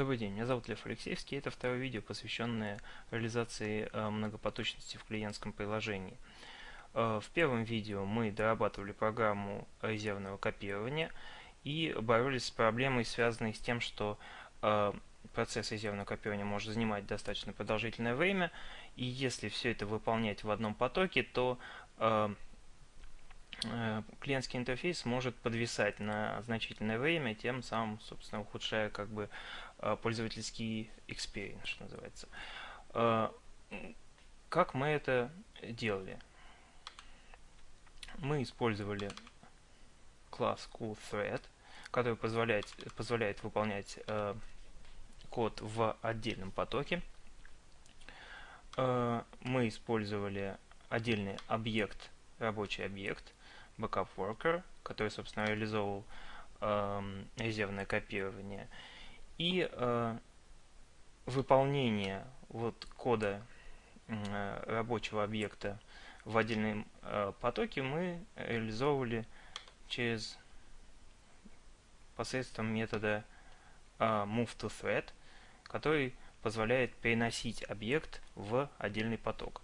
Добрый день, меня зовут Лев Алексеевский. Это второе видео, посвященное реализации э, многопоточности в клиентском приложении. Э, в первом видео мы дорабатывали программу резервного копирования и боролись с проблемой, связанной с тем, что э, процесс резервного копирования может занимать достаточно продолжительное время, и если все это выполнять в одном потоке, то клиентский интерфейс может подвисать на значительное время, тем самым, собственно, ухудшая как бы Э, пользовательский experience, что называется. Э, как мы это делали? Мы использовали класс CoolThread, который позволяет, позволяет выполнять э, код в отдельном потоке. Мы использовали отдельный объект, рабочий объект, backup worker, который, собственно, реализовывал резервное копирование. И э, выполнение вот кода э, рабочего объекта в отдельном э, потоке мы реализовывали через посредством метода э, moveToThread, который позволяет переносить объект в отдельный поток.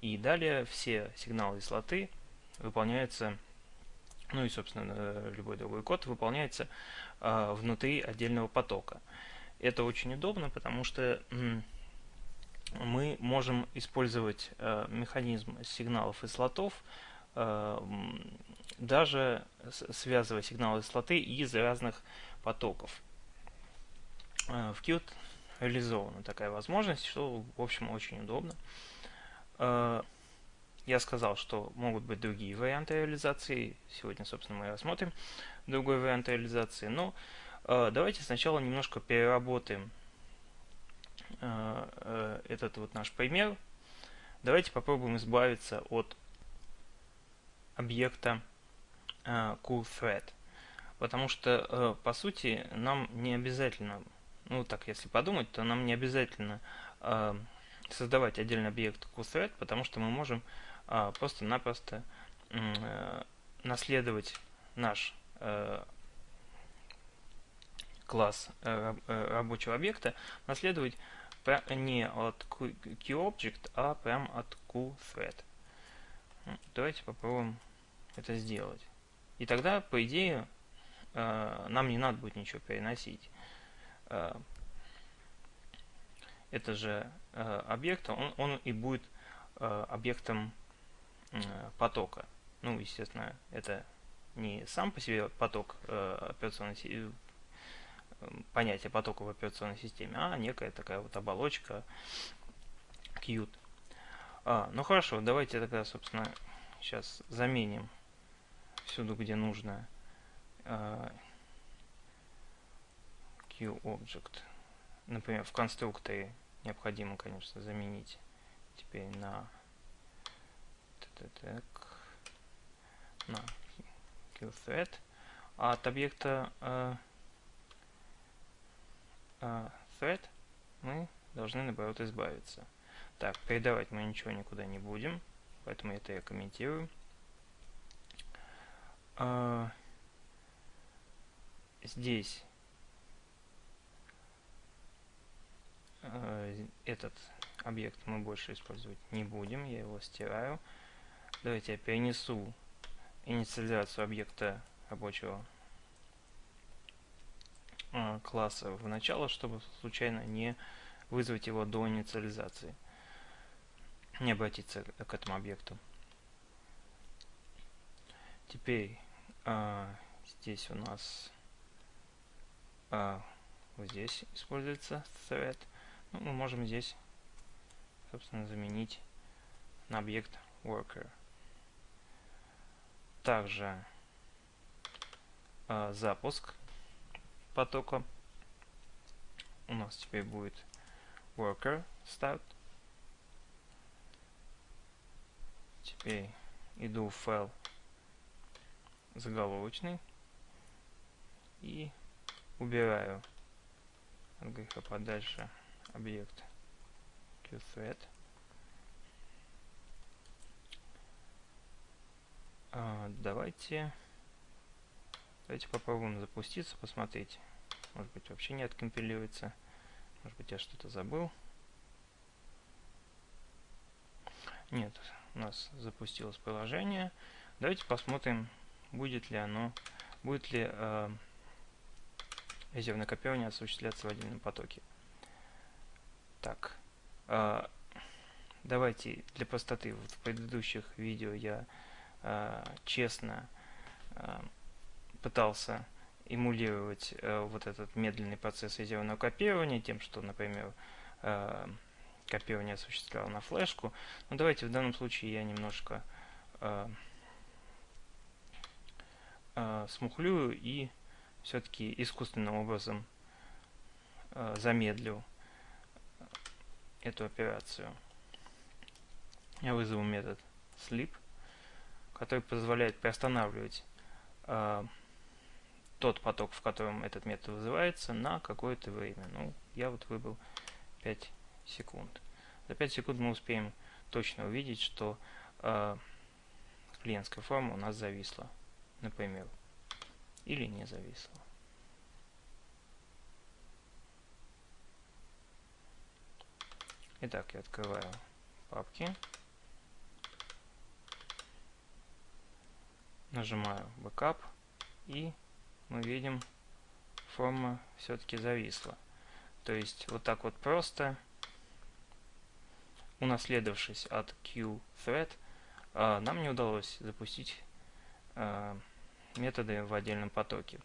И далее все сигналы и слоты выполняются, ну и, собственно, э, любой другой код выполняется э, внутри отдельного потока. Это очень удобно, потому что мы можем использовать э, механизм сигналов и слотов, э, даже связывая сигналы и слоты из разных потоков. В Qt реализована такая возможность, что, в общем, очень удобно. Э, я сказал, что могут быть другие варианты реализации. Сегодня, собственно, мы рассмотрим другой вариант реализации. Но а, давайте сначала немножко переработаем а, э, этот вот наш пример. Давайте попробуем избавиться от объекта а, CoolThread. Потому что, э, по сути, нам не обязательно, ну так, если подумать, то нам не обязательно создавать отдельный объект CoolThread, потому что мы можем просто-напросто э, наследовать наш класс э, э, рабочего объекта наследовать не от QObject, а прям от QThread. Давайте попробуем это сделать. И тогда, по идее, э, нам не надо будет ничего переносить. Это же объект, он, он и будет объектом потока. Ну, естественно, это не сам по себе поток операционной понятие потока в операционной системе, а некая такая вот оболочка Qt. А, ну хорошо, давайте тогда, собственно, сейчас заменим всюду, где нужно QObject. Например, в конструкторе необходимо, конечно, заменить теперь на так, на QThread. А от объекта а, а thread мы должны, наоборот, избавиться. Так, передавать мы ничего никуда не будем, поэтому это я комментирую. А, здесь а, этот объект мы больше использовать не будем, я его стираю. Давайте я перенесу инициализацию объекта рабочего а, класса в начало, чтобы случайно не вызвать его до инициализации, не обратиться к этому объекту. Теперь а, здесь у нас а, вот здесь используется thread. Ну, мы можем здесь, собственно, заменить на объект worker. Также а, запуск потока у нас теперь будет worker start. Теперь иду в файл заголовочный и убираю от греха подальше объект QThread. А, давайте давайте попробуем запуститься, посмотреть может быть вообще не откомпилируется. Может быть, я что-то забыл. Нет, у нас запустилось приложение. Давайте посмотрим, будет ли оно, будет ли э, резервное копирование осуществляться в отдельном потоке. Так, э, давайте для простоты, вот в предыдущих видео я честно э, пытался эмулировать э, вот этот медленный процесс резервного копирования тем, что, например, э, копирование осуществлял на флешку. Но давайте в данном случае я немножко э, э, смухлюю и все-таки искусственным образом э, замедлю эту операцию. Я вызову метод sleep, который позволяет приостанавливать э, тот поток, в котором этот метод вызывается, на какое-то время. Ну, я вот выбрал 5 секунд. За 5 секунд мы успеем точно увидеть, что э, клиентская форма у нас зависла, например, или не зависла. Итак, я открываю папки, нажимаю Backup и мы видим, форма все-таки зависла. То есть вот так вот просто, унаследовавшись от QThread, а, нам не удалось запустить а, методы в отдельном потоке.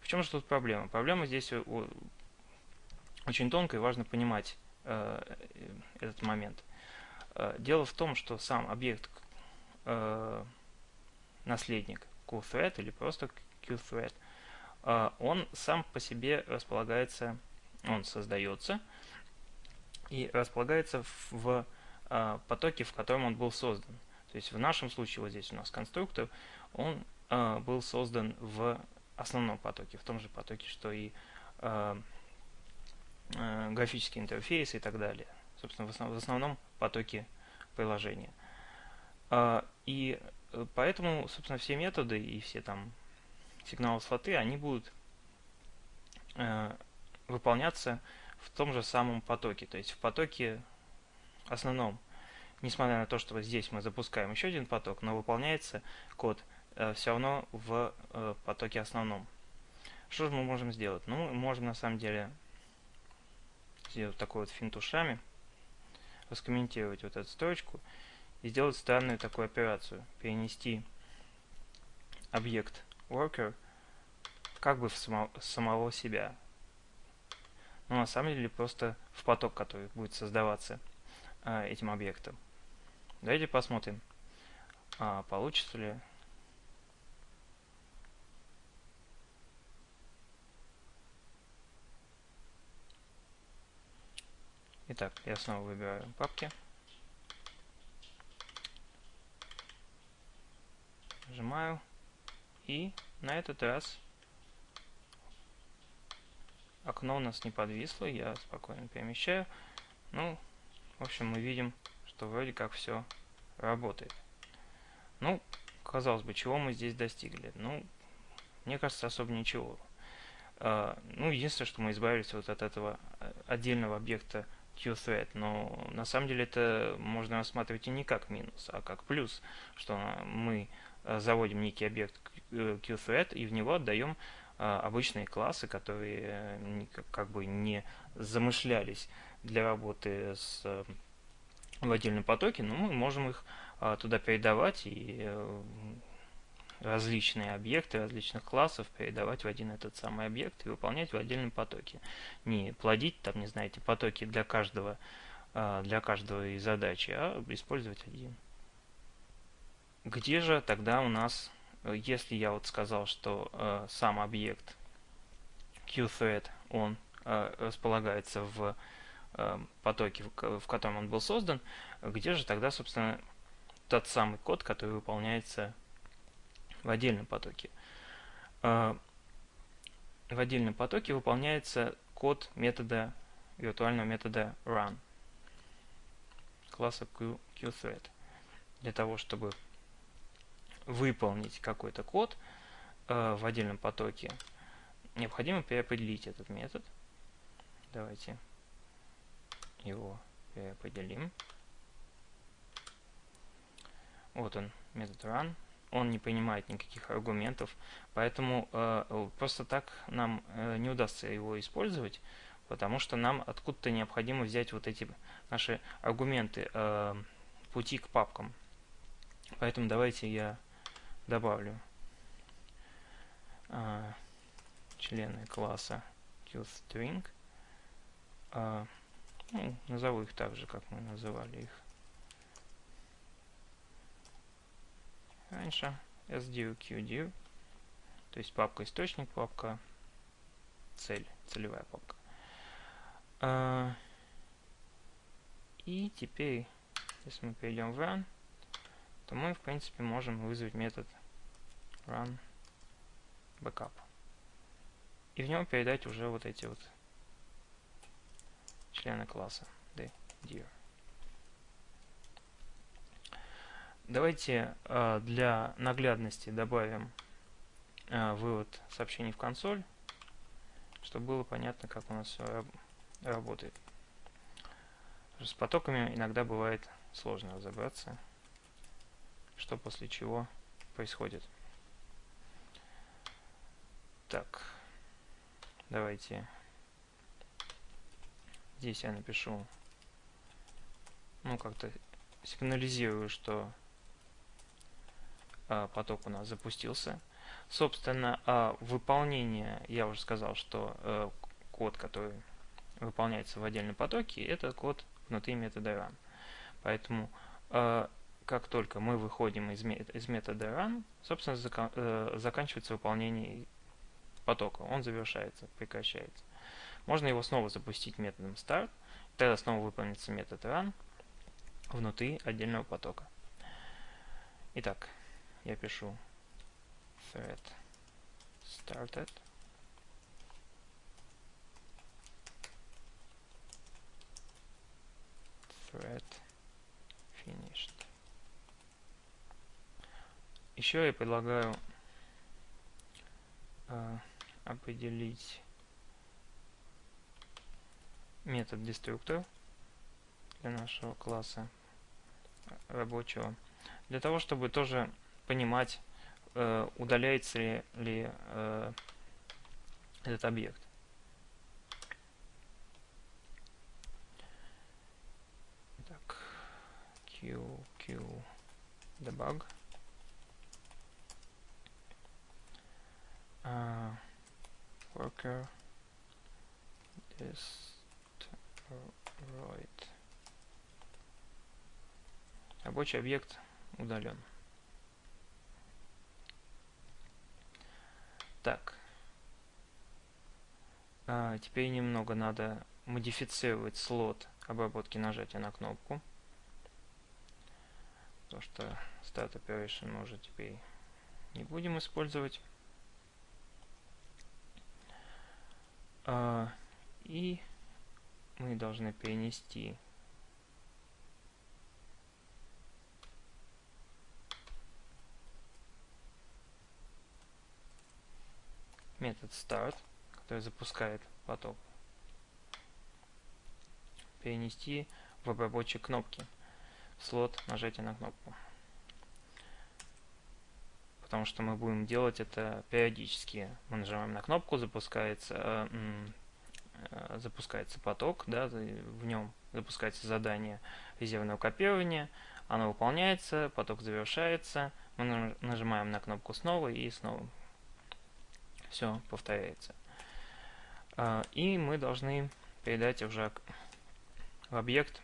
В чем же тут проблема? Проблема здесь очень тонкая и важно понимать а, этот момент. Дело в том, что сам объект наследник QThread или просто QThread – а, он сам по себе располагается, он создается и располагается в а, потоке, в котором он был создан. То есть в нашем случае, вот здесь у нас конструктор, он а, был создан в основном потоке, в том же потоке, что и графический интерфейс и так далее. Собственно, в основном потоке приложения. И поэтому, собственно, все методы и все там сигналы слоты, они будут э, выполняться в том же самом потоке. То есть в потоке основном, несмотря на то, что здесь мы запускаем еще один поток, но выполняется код э, все равно в э, потоке основном. Что же мы можем сделать? Ну, мы можем на самом деле сделать такой вот финт ушами, раскомментировать вот эту строчку и сделать странную такую операцию. Перенести объект worker как бы в само, самого себя. Но на самом деле просто в поток, который будет создаваться э, этим объектом. Давайте посмотрим, а, получится ли Итак, я снова выбираю папки. Нажимаю. И на этот раз окно у нас не подвисло, я спокойно перемещаю. Ну, в общем, мы видим, что вроде как все работает. Ну, казалось бы, чего мы здесь достигли? Ну, мне кажется, особо ничего. Uh, ну, единственное, что мы избавились вот от этого э, отдельного объекта QThread, но на самом деле это можно рассматривать и не как минус, а как плюс, что мы заводим некий объект QThread и в него отдаем а, обычные классы, которые э, как бы не замышлялись для работы с в отдельном потоке, но мы можем их туда передавать и э, различные объекты различных классов передавать в один этот самый объект и выполнять в отдельном потоке. Не плодить там, не знаете, потоки для каждого, для каждого задачи, а использовать один. Где же тогда у нас Э, если я вот сказал, что э, сам объект QThread, он э, располагается в э, потоке, в, в котором он был создан, где же тогда, собственно, тот самый код, который выполняется в отдельном потоке? Э, в отдельном потоке выполняется код метода виртуального метода run класса QThread. Для того, чтобы выполнить какой-то код э, в отдельном потоке, необходимо переопределить этот метод. Давайте его переопределим. Вот он, метод run. Он не принимает никаких аргументов, поэтому э, просто так нам э, не удастся его использовать, потому что нам откуда-то необходимо взять вот эти наши аргументы э, пути к папкам. Поэтому давайте я добавлю э, члены класса toString. Э, ну, назову их так же, как мы называли их раньше. sdiv, qdiv, то есть папка источник, папка цель, целевая папка. А, и теперь, если мы перейдем в run, то мы, в принципе, можем вызвать метод run backup. И в нем передать уже вот эти вот члены класса dir. Давайте э, для наглядности добавим э, вывод сообщений в консоль, чтобы было понятно, как у нас все раб работает. С потоками иногда бывает сложно разобраться, что после чего происходит. Так, давайте здесь я напишу, ну как-то сигнализирую, что а, поток у нас запустился. Собственно, а, выполнение, я уже сказал, что э, код, который выполняется в отдельном потоке, это код внутри метода run. Поэтому, а, как только мы выходим из, из метода run, собственно, э, заканчивается выполнение потока. Он завершается, прекращается. Можно его снова запустить методом start, тогда снова выполнится метод run внутри отдельного потока. Итак, я пишу thread started thread finished. Еще я предлагаю э, определить метод деструктор для нашего класса рабочего для того чтобы тоже понимать, э, удаляется ли, ли э, этот объект. Так, q, q, debug. Uh, worker destroyed. Рабочий объект удален. Так. А, теперь немного надо модифицировать слот обработки нажатия на кнопку. То, что Start Operation мы уже теперь не будем использовать. И мы должны перенести. Метод start, который запускает поток, перенести в обработчик кнопки. Слот нажатия на кнопку. Потому что мы будем делать это периодически. Мы нажимаем на кнопку, запускается, э, э, запускается поток, да, в нем запускается задание резервного копирования, оно выполняется, поток завершается, мы нажимаем на кнопку снова и снова. Все повторяется. А, и мы должны передать уже в объект,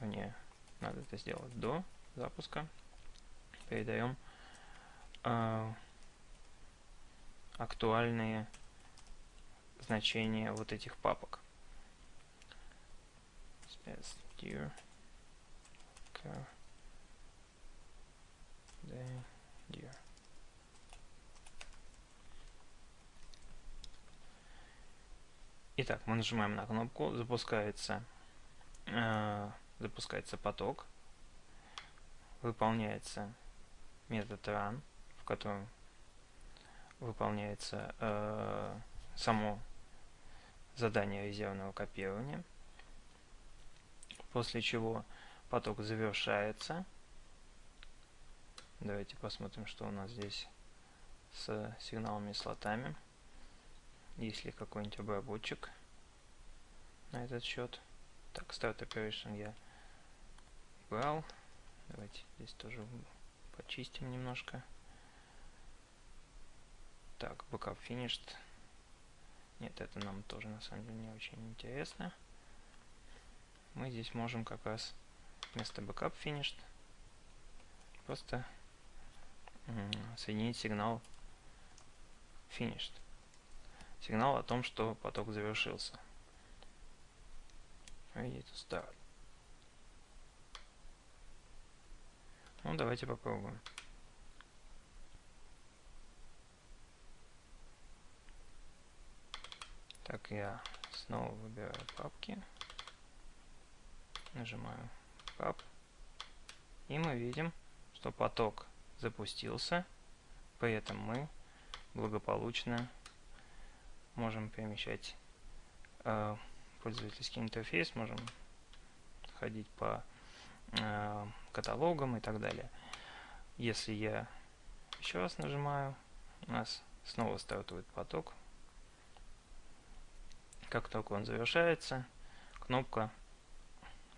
не надо это сделать до запуска, передаем а, актуальные значения вот этих папок. Итак, мы нажимаем на кнопку, запускается, э, запускается поток, выполняется метод run, котором выполняется э, само задание резервного копирования. после чего поток завершается. Давайте посмотрим, что у нас здесь с сигналами и слотами. Есть ли какой-нибудь обработчик на этот счет. Так, Start Operation я убрал. Давайте здесь тоже почистим немножко. Так, Backup Finished. Нет, это нам тоже на самом деле не очень интересно. Мы здесь можем как раз вместо Backup Finished просто соединить сигнал Finished. Сигнал о том, что поток завершился. Ready to start. Ну, давайте попробуем. Так, я снова выбираю папки. Нажимаю пап. И мы видим, что поток запустился. При этом мы благополучно можем перемещать э, пользовательский интерфейс, можем ходить по э, каталогам и так далее. Если я еще раз нажимаю, у нас снова стартует поток. Как только он завершается, кнопка,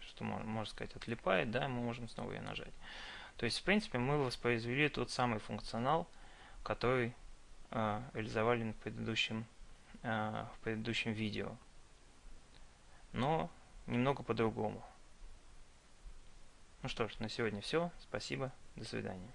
что можно, можно сказать, отлипает, да, мы можем снова ее нажать. То есть, в принципе, мы воспроизвели тот самый функционал, который э, реализовали в предыдущем, э, в предыдущем видео. Но немного по-другому. Ну что ж, на сегодня все. Спасибо. До свидания.